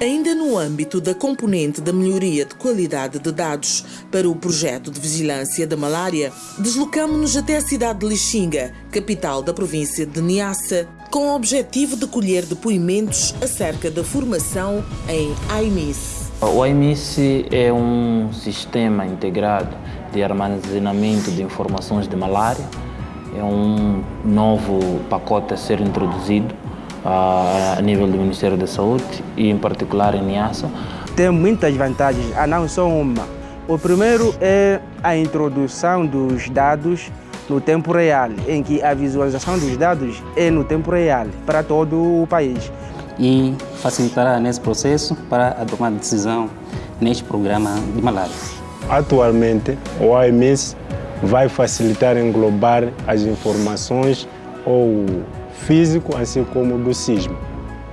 Ainda no âmbito da componente da melhoria de qualidade de dados para o projeto de vigilância da malária, deslocamos-nos até a cidade de Lixinga, capital da província de Niassa, com o objetivo de colher depoimentos acerca da formação em AIMIS. O AIMIS é um sistema integrado de armazenamento de informações de malária. É um novo pacote a ser introduzido a nível do Ministério da Saúde e em particular em Niassa. Tem muitas vantagens, a não só uma. O primeiro é a introdução dos dados no tempo real, em que a visualização dos dados é no tempo real para todo o país. E facilitará nesse processo para a tomada de decisão neste programa de malária. Atualmente, o AMS vai facilitar englobar as informações ou físico, assim como do sismo.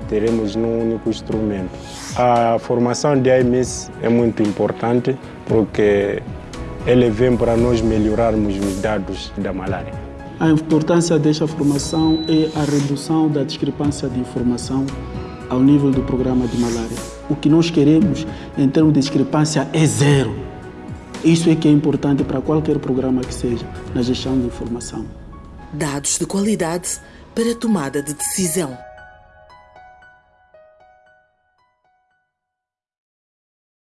Teremos num único instrumento. A formação de AMS é muito importante porque ele vem para nós melhorarmos os dados da malária. A importância desta formação é a redução da discrepância de informação ao nível do programa de malária. O que nós queremos em termos de discrepância é zero. Isso é que é importante para qualquer programa que seja na gestão de informação. Dados de qualidade para tomada de decisão.